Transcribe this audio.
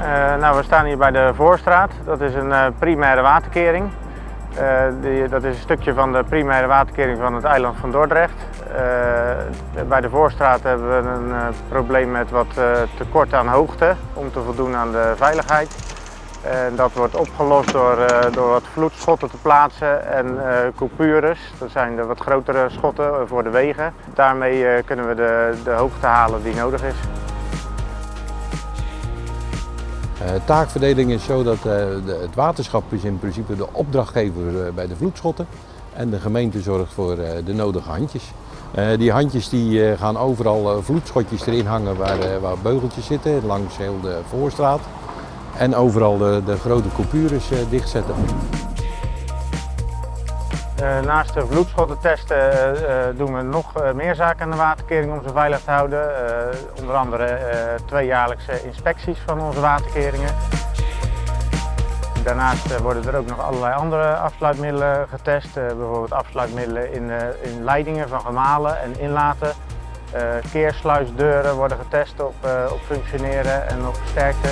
Uh, nou, we staan hier bij de Voorstraat. Dat is een uh, primaire waterkering. Uh, die, dat is een stukje van de primaire waterkering van het eiland van Dordrecht. bij de Voorstraat hebben we een probleem met wat tekort aan hoogte om te voldoen aan de veiligheid. En dat wordt opgelost door, door wat vloedschotten te plaatsen en coupures. Dat zijn de wat grotere schotten voor de wegen. Daarmee kunnen we de, de hoogte halen die nodig is. Taakverdeling is zo dat de, het waterschap is in principe de opdrachtgever uh, bij de vloedschotten en de gemeente zorgt voor de nodige handjes. die handjes die gaan overal vloedschotjes erin hangen waar, waar beugeltjes zitten, langs heel de voorstraat. En overal de, de grote coupures dichtzetten. Uh, naast de vloedschottentesten uh, doen we nog meer zaken aan de waterkering om ze veilig te houden. onder andere tweejaarlijkse inspecties van onze waterkeringen. Daarnaast worden er ook nog allerlei andere afsluitmiddelen getest. bijvoorbeeld afsluitmiddelen in, in leidingen van gemalen en inlaten. keersluisdeuren worden getest op, op functioneren en op sterkte.